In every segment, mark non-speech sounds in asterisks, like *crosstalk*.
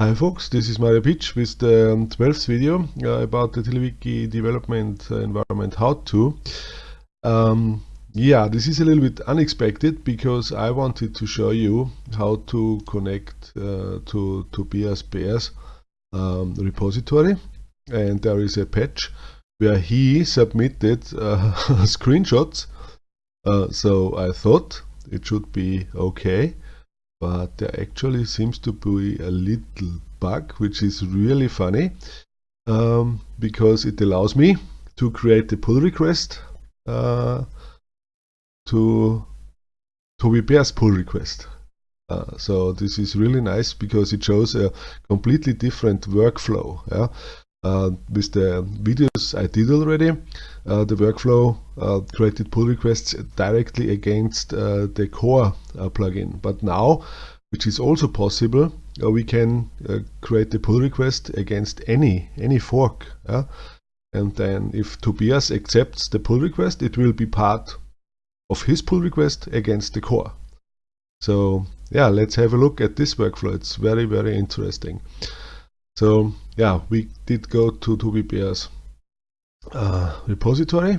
Hi folks, this is Mario Pietsch with the 12th video uh, about the TiddlyWiki development environment how-to. Um, yeah, this is a little bit unexpected because I wanted to show you how to connect uh, to Tobias Beer's um, repository and there is a patch where he submitted uh, *laughs* screenshots. Uh, so I thought it should be okay but there actually seems to be a little bug which is really funny um, because it allows me to create a pull request uh, to Toby Beer's pull request. Uh, so this is really nice because it shows a completely different workflow. Yeah? Uh, with the videos I did already, uh, the workflow uh, created pull requests directly against the core plugin. But now, which is also possible, we can create the pull request against any any fork. And then if Tobias accepts the pull request, it will be part of his pull request against the core. So yeah, let's have a look at this workflow. It's very, very interesting. So yeah, we did go to Toby Beer's uh, repository.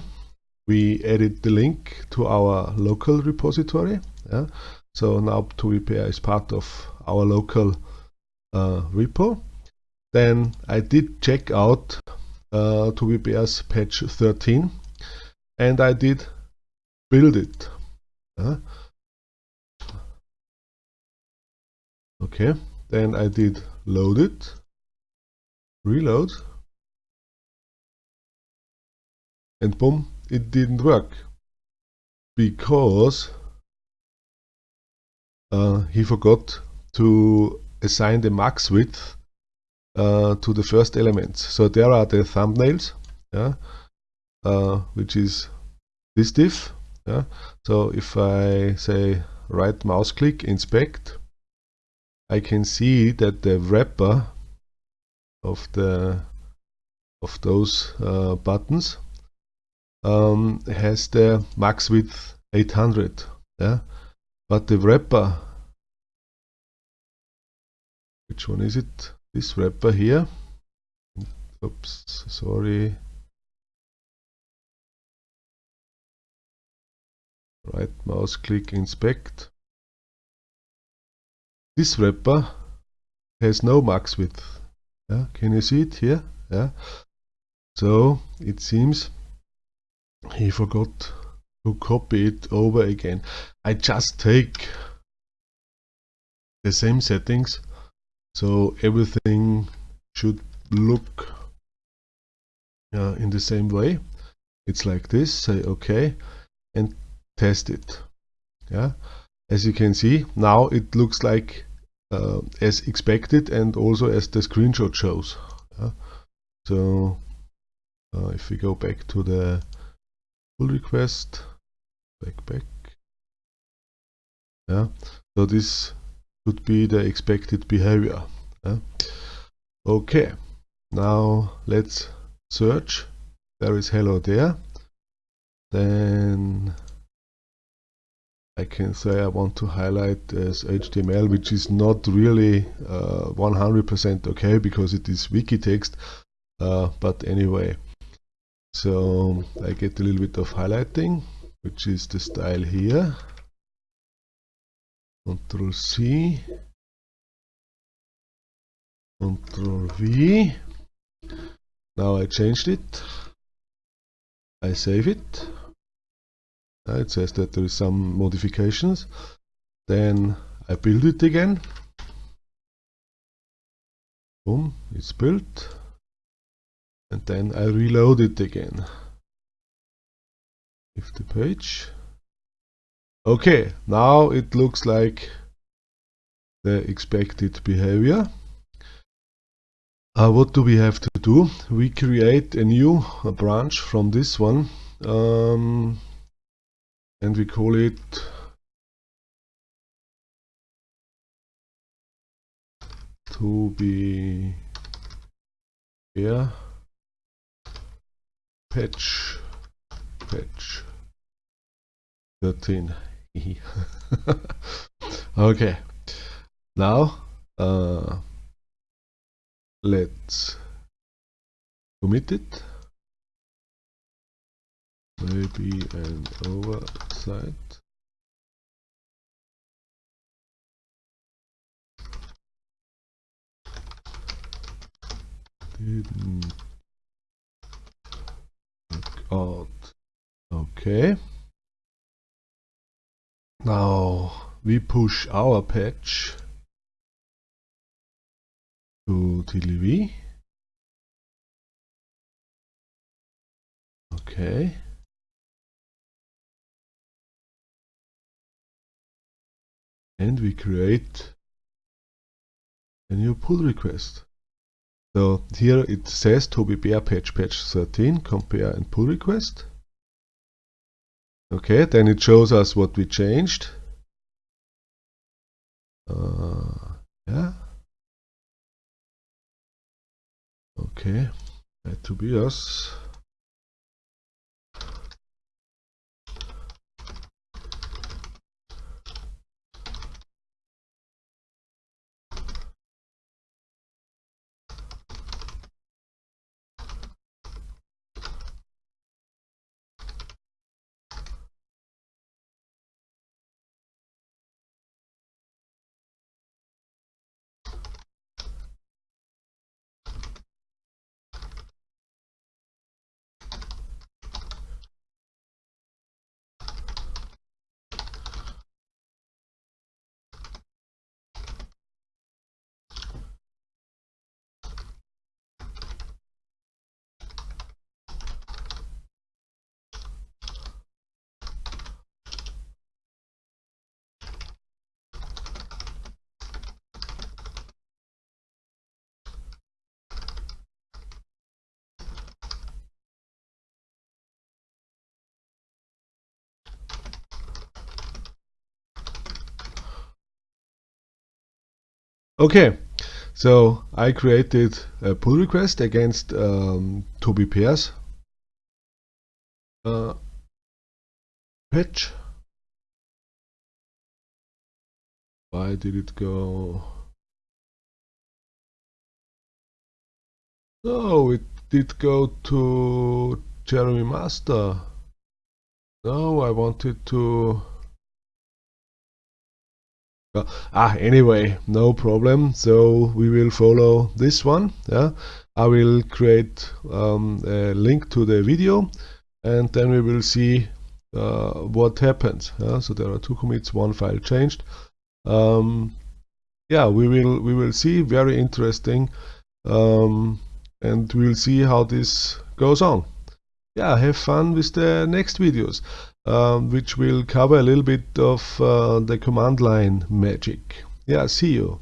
We added the link to our local repository. Yeah? So now Toby Baer is part of our local uh, repo. Then I did check out uh, patch 13 and I did build it. Uh, okay, then I did load it reload. And boom it didn't work. Because uh, he forgot to assign the max width uh, to the first elements so there are the thumbnails yeah, uh, which is this div yeah. so if I say right mouse click inspect I can see that the wrapper of the of those uh, buttons um, has the max width 800 yeah? But the wrapper which one is it? This wrapper here. Oops sorry. Right mouse click inspect. This wrapper has no max width yeah, can you see it here? Yeah. So it seems he forgot to copy it over again. I just take the same settings so everything should look uh, in the same way. It's like this, say OK and test it. Yeah, As you can see now it looks like uh, as expected and also as the screenshot shows. Yeah. So uh, if we go back to the pull request, back, back. Yeah. So this would be the expected behavior. Yeah. Okay. Now let's search. There is hello there. Then I can say I want to highlight as HTML, which is not really 100% uh, okay because it is wiki text. Uh, but anyway, so I get a little bit of highlighting, which is the style here. Control C, Control V. Now I changed it. I save it uh, it says that there is some modifications. Then I build it again. Boom it's built. And then I reload it again. If the page. Okay now it looks like the expected behavior. Uh, what do we have to do? We create a new a branch from this one. Um, and we call it to be here. Patch patch 13 *laughs* okay. Now uh, let's commit it maybe an oversight? Didn't work out okay. Now we push our patch to TLV okay and we create a new pull request. So here it says to be Beer patch patch 13 compare and pull request. Okay, then it shows us what we changed. Uh, yeah. Okay, that to be us. Okay, so I created a pull request against um, Toby Pairs uh, patch. Why did it go? Oh, it did go to Jeremy Master. No, I wanted to ah anyway no problem. So we will follow this one yeah. I will create um, a link to the video and then we will see uh, what happens yeah? so there are two commits one file changed. Um, yeah we will we will see. Very interesting. Um, and we'll see how this goes on. Yeah have fun with the next videos um, which will cover a little bit of uh, the command line magic. Yeah, see you.